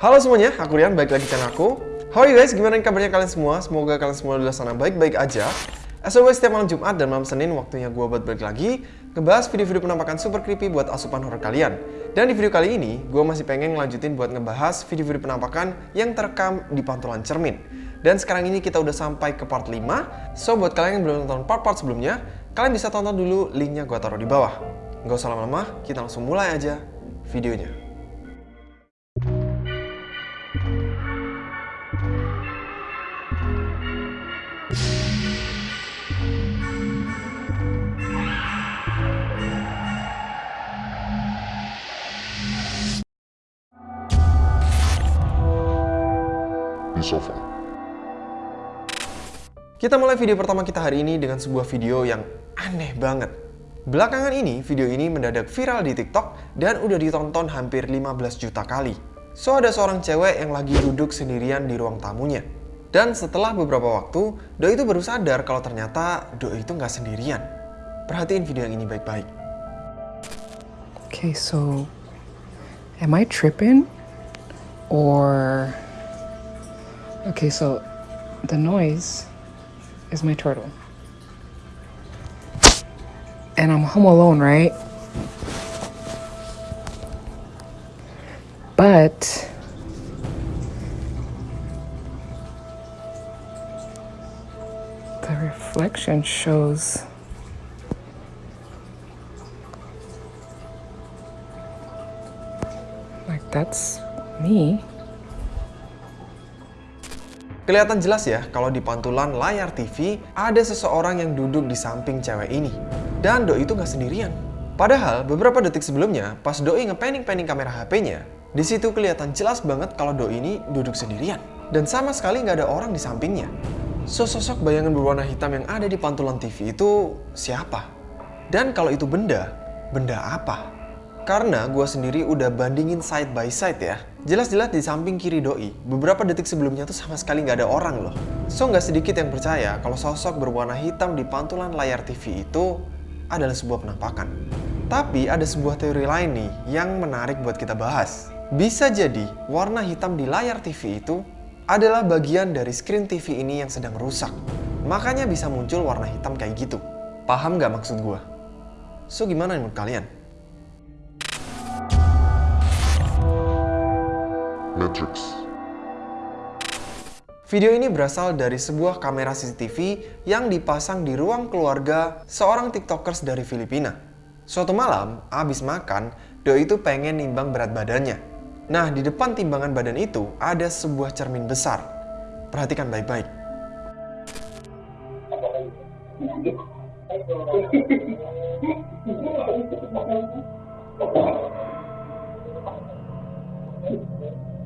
Halo semuanya, aku Rian, balik lagi channel aku. How are you guys? Gimana kabarnya kalian semua? Semoga kalian semua di sana baik-baik aja. As always, setiap malam Jumat dan malam Senin waktunya gue buat balik lagi ngebahas video-video penampakan super creepy buat asupan horror kalian. Dan di video kali ini, gue masih pengen ngelanjutin buat ngebahas video-video penampakan yang terekam di pantulan cermin. Dan sekarang ini kita udah sampai ke part 5, so buat kalian yang belum nonton part-part sebelumnya, kalian bisa tonton dulu linknya gue taruh di bawah. Nggak usah lama-lama, kita langsung mulai aja videonya. Di sofa. Kita mulai video pertama kita hari ini dengan sebuah video yang aneh banget. Belakangan ini, video ini mendadak viral di TikTok dan udah ditonton hampir 15 juta kali. So, ada seorang cewek yang lagi duduk sendirian di ruang tamunya. Dan setelah beberapa waktu, Doi itu baru sadar kalau ternyata Doi itu nggak sendirian. Perhatiin video yang ini baik-baik. Okay, so am I tripping? Or. Okay, so the noise is my turtle. And I'm home alone, right? But. The reflection shows. Like, that's me. Kelihatan jelas ya kalau di pantulan layar TV ada seseorang yang duduk di samping cewek ini. Dan Doi itu nggak sendirian. Padahal beberapa detik sebelumnya pas Doi ngepanning-panning kamera HP-nya, di situ kelihatan jelas banget kalau Doi ini duduk sendirian. Dan sama sekali nggak ada orang di sampingnya. So, sosok bayangan berwarna hitam yang ada di pantulan TV itu siapa? Dan kalau itu benda, benda apa? Karena gue sendiri udah bandingin side by side ya. Jelas-jelas di samping kiri doi, beberapa detik sebelumnya tuh sama sekali nggak ada orang loh. So nggak sedikit yang percaya kalau sosok berwarna hitam di pantulan layar TV itu adalah sebuah penampakan. Tapi ada sebuah teori lain nih yang menarik buat kita bahas. Bisa jadi warna hitam di layar TV itu adalah bagian dari screen TV ini yang sedang rusak. Makanya bisa muncul warna hitam kayak gitu. Paham nggak maksud gue? So gimana menurut kalian? Matrix. Video ini berasal dari sebuah kamera CCTV yang dipasang di ruang keluarga seorang tiktokers dari Filipina. Suatu malam, abis makan, Doi itu pengen nimbang berat badannya. Nah, di depan timbangan badan itu ada sebuah cermin besar. Perhatikan baik-baik.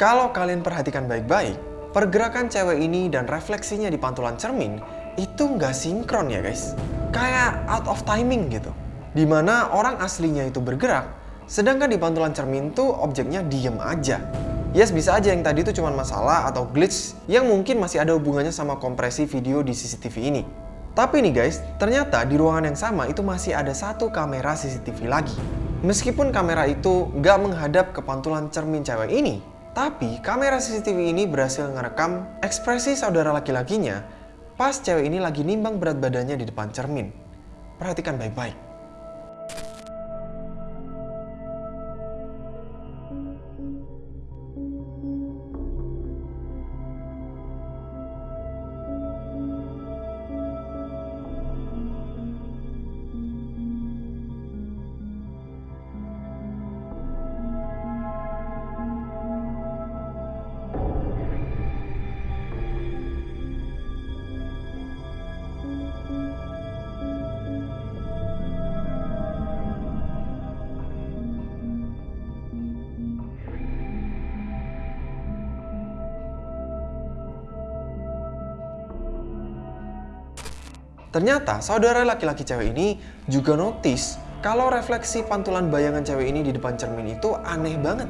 Kalau kalian perhatikan baik-baik, pergerakan cewek ini dan refleksinya di pantulan cermin itu nggak sinkron ya guys. Kayak out of timing gitu. Di mana orang aslinya itu bergerak, sedangkan di pantulan cermin tuh objeknya diem aja. Yes, bisa aja yang tadi itu cuma masalah atau glitch yang mungkin masih ada hubungannya sama kompresi video di CCTV ini. Tapi nih guys, ternyata di ruangan yang sama itu masih ada satu kamera CCTV lagi. Meskipun kamera itu nggak menghadap ke pantulan cermin cewek ini, tapi kamera CCTV ini berhasil ngerekam ekspresi saudara laki-lakinya pas cewek ini lagi nimbang berat badannya di depan cermin. Perhatikan baik-baik. Ternyata saudara laki-laki cewek ini juga notice kalau refleksi pantulan bayangan cewek ini di depan cermin itu aneh banget.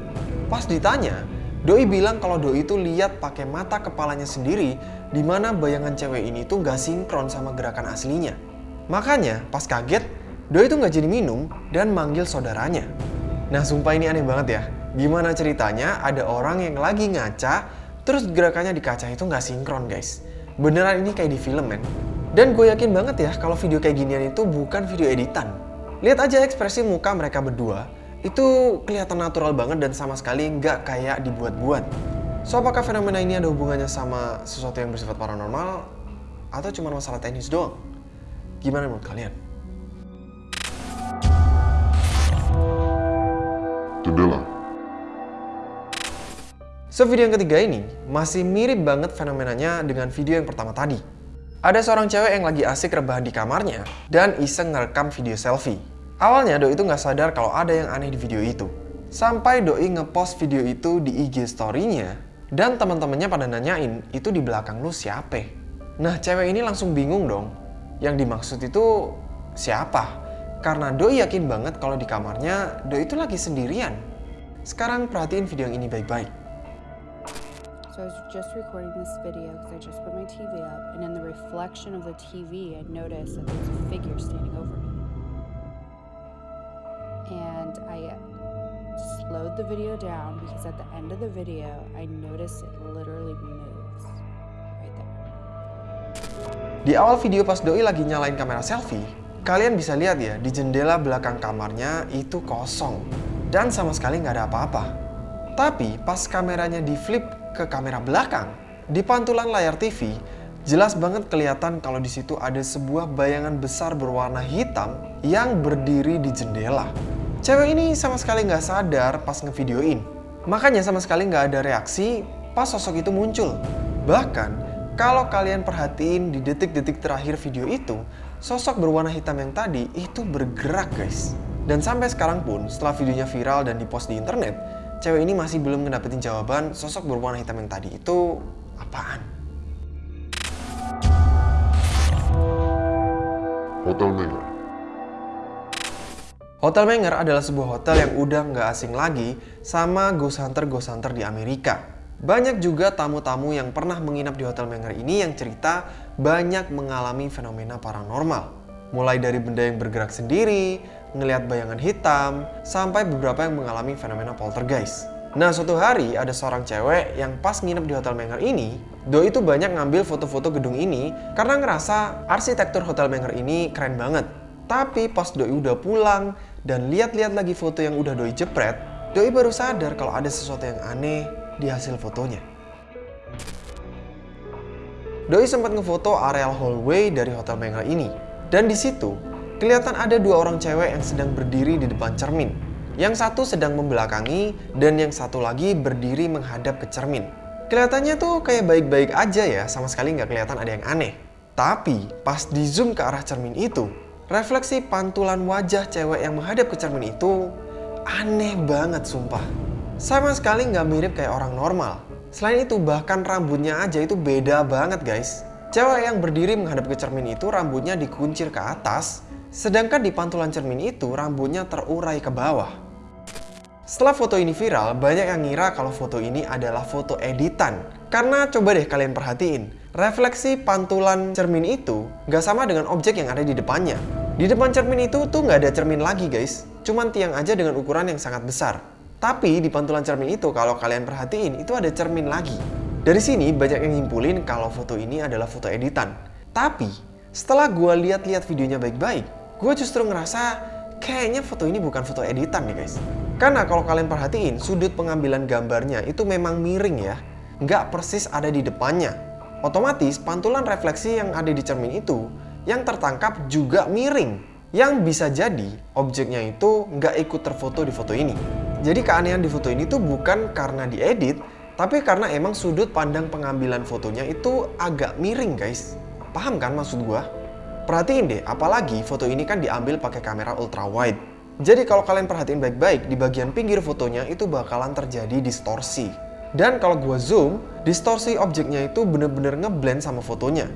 Pas ditanya, Doi bilang kalau Doi itu lihat pakai mata kepalanya sendiri di mana bayangan cewek ini tuh nggak sinkron sama gerakan aslinya. Makanya pas kaget, Doi itu nggak jadi minum dan manggil saudaranya. Nah sumpah ini aneh banget ya. Gimana ceritanya ada orang yang lagi ngaca, terus gerakannya di kaca itu nggak sinkron guys. Beneran ini kayak di film men. Dan gue yakin banget ya kalau video kayak ginian itu bukan video editan. Lihat aja ekspresi muka mereka berdua, itu kelihatan natural banget dan sama sekali nggak kayak dibuat-buat. So apakah fenomena ini ada hubungannya sama sesuatu yang bersifat paranormal atau cuma masalah teknis doang? Gimana menurut kalian? Jendela. So video yang ketiga ini masih mirip banget fenomenanya dengan video yang pertama tadi. Ada seorang cewek yang lagi asik rebahan di kamarnya dan iseng ngerekam video selfie. Awalnya Doi itu nggak sadar kalau ada yang aneh di video itu. Sampai Doi ngepost video itu di IG story-nya dan teman-temannya pada nanyain itu di belakang lu siapa? Nah cewek ini langsung bingung dong. Yang dimaksud itu siapa? Karena Doi yakin banget kalau di kamarnya Doi itu lagi sendirian. Sekarang perhatiin video yang ini baik-baik. So I was just recording this video because I just put my TV up, and in the reflection of the TV, I noticed that there's a figure standing over me. And I slowed the video down because at the end of the video, I noticed it literally moves right there. Di awal video pas Doi lagi nyalain kamera selfie, kalian bisa lihat ya di jendela belakang kamarnya itu kosong dan sama sekali nggak ada apa-apa. Tapi pas kameranya di flip ke kamera belakang, di pantulan layar TV, jelas banget kelihatan kalau di situ ada sebuah bayangan besar berwarna hitam yang berdiri di jendela. Cewek ini sama sekali nggak sadar pas ngevideoin. Makanya sama sekali nggak ada reaksi pas sosok itu muncul. Bahkan, kalau kalian perhatiin di detik-detik terakhir video itu, sosok berwarna hitam yang tadi itu bergerak guys. Dan sampai sekarang pun, setelah videonya viral dan dipost di internet, cewek ini masih belum ngedapetin jawaban sosok berwarna hitam yang tadi itu apaan. Hotel Menger. Hotel Menger adalah sebuah hotel yang udah nggak asing lagi sama ghost hunter ghost hunter di Amerika. Banyak juga tamu-tamu yang pernah menginap di Hotel Menger ini yang cerita banyak mengalami fenomena paranormal. Mulai dari benda yang bergerak sendiri, ngelihat bayangan hitam, sampai beberapa yang mengalami fenomena poltergeist. Nah, suatu hari ada seorang cewek yang pas nginep di Hotel Menger ini, Doi itu banyak ngambil foto-foto gedung ini karena ngerasa arsitektur Hotel Menger ini keren banget. Tapi pas Doi udah pulang dan lihat-lihat lagi foto yang udah Doi jepret, Doi baru sadar kalau ada sesuatu yang aneh di hasil fotonya. Doi sempat ngefoto areal hallway dari Hotel Menger ini. Dan di situ, kelihatan ada dua orang cewek yang sedang berdiri di depan cermin. Yang satu sedang membelakangi dan yang satu lagi berdiri menghadap ke cermin. Kelihatannya tuh kayak baik-baik aja ya, sama sekali nggak kelihatan ada yang aneh. Tapi pas di zoom ke arah cermin itu, refleksi pantulan wajah cewek yang menghadap ke cermin itu aneh banget sumpah. Sama sekali nggak mirip kayak orang normal. Selain itu bahkan rambutnya aja itu beda banget guys. Cewek yang berdiri menghadap ke cermin itu rambutnya dikuncir ke atas, sedangkan di pantulan cermin itu rambutnya terurai ke bawah. Setelah foto ini viral, banyak yang ngira kalau foto ini adalah foto editan. Karena coba deh kalian perhatiin, refleksi pantulan cermin itu nggak sama dengan objek yang ada di depannya. Di depan cermin itu tuh nggak ada cermin lagi guys, cuman tiang aja dengan ukuran yang sangat besar. Tapi di pantulan cermin itu kalau kalian perhatiin itu ada cermin lagi. Dari sini banyak yang nyimpulin kalau foto ini adalah foto editan. Tapi setelah gue lihat-lihat videonya baik-baik, gue justru ngerasa kayaknya foto ini bukan foto editan nih guys. Karena kalau kalian perhatiin sudut pengambilan gambarnya itu memang miring ya, nggak persis ada di depannya. Otomatis pantulan refleksi yang ada di cermin itu yang tertangkap juga miring. Yang bisa jadi objeknya itu nggak ikut terfoto di foto ini. Jadi keanehan di foto ini tuh bukan karena diedit, tapi karena emang sudut pandang pengambilan fotonya itu agak miring guys. Paham kan maksud gua? Perhatiin deh, apalagi foto ini kan diambil pakai kamera ultra wide. Jadi kalau kalian perhatiin baik-baik, di bagian pinggir fotonya itu bakalan terjadi distorsi. Dan kalau gua zoom, distorsi objeknya itu bener-bener ngeblend sama fotonya.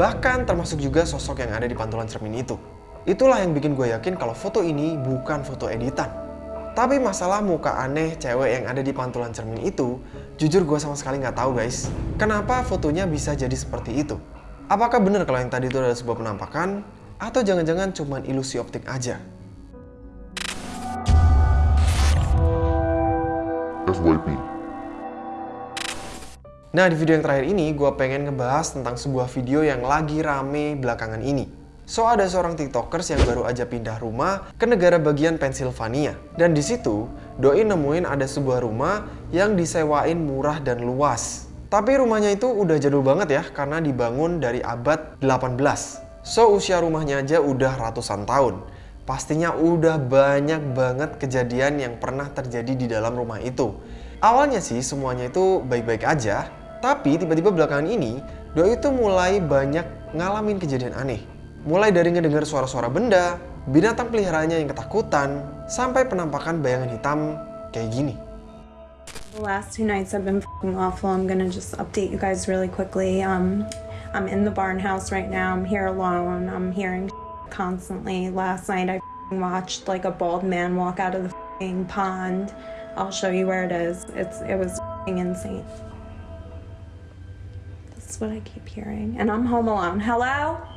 Bahkan termasuk juga sosok yang ada di pantulan cermin itu. Itulah yang bikin gue yakin kalau foto ini bukan foto editan. Tapi masalah muka aneh cewek yang ada di pantulan cermin itu, jujur gue sama sekali nggak tahu guys. Kenapa fotonya bisa jadi seperti itu? Apakah benar kalau yang tadi itu adalah sebuah penampakan? Atau jangan-jangan cuman ilusi optik aja? FYP. Nah di video yang terakhir ini gue pengen ngebahas tentang sebuah video yang lagi rame belakangan ini. So ada seorang tiktokers yang baru aja pindah rumah ke negara bagian Pennsylvania. Dan di situ Doi nemuin ada sebuah rumah yang disewain murah dan luas. Tapi rumahnya itu udah jadul banget ya karena dibangun dari abad 18. So usia rumahnya aja udah ratusan tahun. Pastinya udah banyak banget kejadian yang pernah terjadi di dalam rumah itu. Awalnya sih semuanya itu baik-baik aja, tapi tiba-tiba belakangan ini Doi itu mulai banyak ngalamin kejadian aneh. Mulai dari ngedengar suara-suara benda, binatang peliharaannya yang ketakutan, sampai penampakan bayangan hitam kayak gini. The last two nights have been fing awful. I'm gonna just update you guys really quickly. Um, I'm in the barn house right now. I'm here alone. I'm hearing constantly. Last night I watched like a bald man walk out of the pond. I'll show you where it is. It's it was insane. This is what I keep hearing, and I'm home alone. Hello.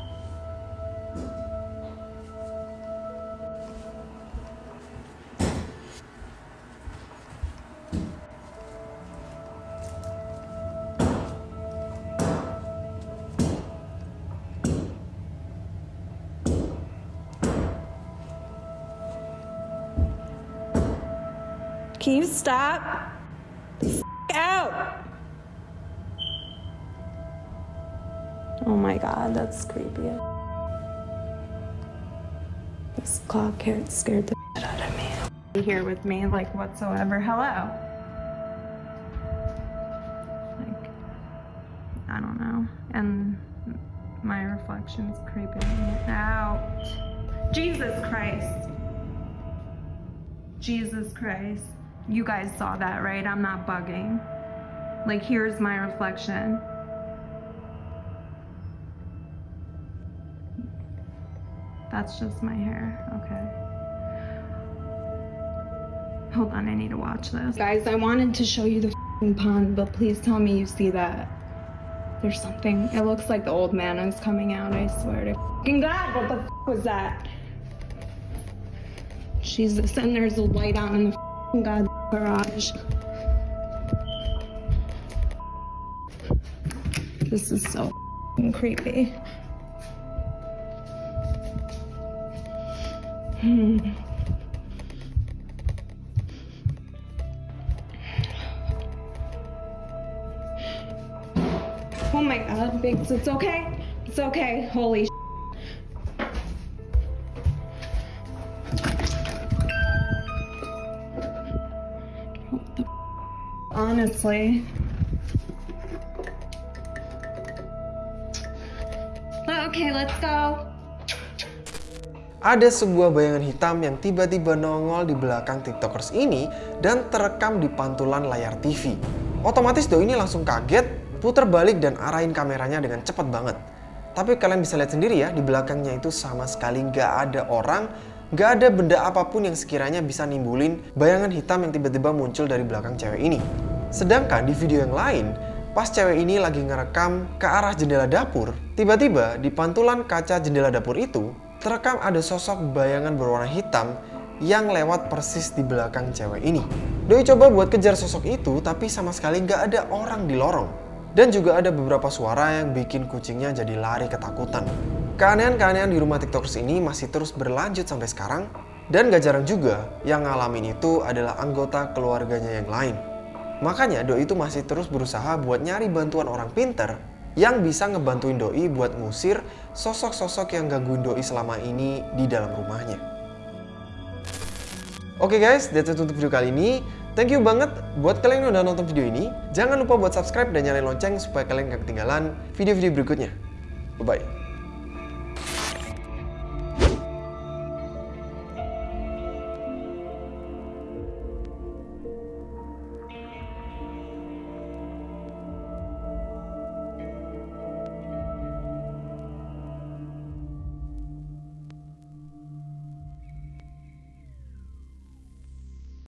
Can you stop? F- out! Oh my god, that's creepy. This clock here scared the shit out of me. Here with me, like whatsoever. Hello. Like, I don't know. And my reflection's creeping out. Jesus Christ. Jesus Christ. You guys saw that, right? I'm not bugging. Like, here's my reflection. That's just my hair. Okay. Hold on, I need to watch this. Guys, I wanted to show you the pond, but please tell me you see that. There's something. It looks like the old man is coming out, I swear to God. What the was that? Jesus, and there's a light on in the god garage. This is so creepy. Hmm. Oh my god, Biggs, it's okay. It's okay. Holy Honestly. Okay, let's go. Ada sebuah bayangan hitam yang tiba-tiba nongol di belakang tiktokers ini dan terekam di pantulan layar TV. Otomatis Doi ini langsung kaget, puter balik dan arahin kameranya dengan cepat banget. Tapi kalian bisa lihat sendiri ya, di belakangnya itu sama sekali nggak ada orang, nggak ada benda apa pun yang sekiranya bisa nimbulin bayangan hitam yang tiba-tiba muncul dari belakang cewek ini. Sedangkan di video yang lain, pas cewek ini lagi ngerekam ke arah jendela dapur, tiba-tiba di pantulan kaca jendela dapur itu, terekam ada sosok bayangan berwarna hitam yang lewat persis di belakang cewek ini. Doi coba buat kejar sosok itu, tapi sama sekali nggak ada orang di lorong. Dan juga ada beberapa suara yang bikin kucingnya jadi lari ketakutan. Keanehan-keanehan di rumah tiktokers ini masih terus berlanjut sampai sekarang. Dan gak jarang juga yang ngalamin itu adalah anggota keluarganya yang lain. Makanya Doi itu masih terus berusaha buat nyari bantuan orang pinter yang bisa ngebantuin Doi buat ngusir sosok-sosok yang gangguin Doi selama ini di dalam rumahnya. Oke guys, that's it untuk video kali ini. Thank you banget buat kalian yang udah nonton video ini. Jangan lupa buat subscribe dan nyalain lonceng supaya kalian gak ketinggalan video-video berikutnya. Bye-bye.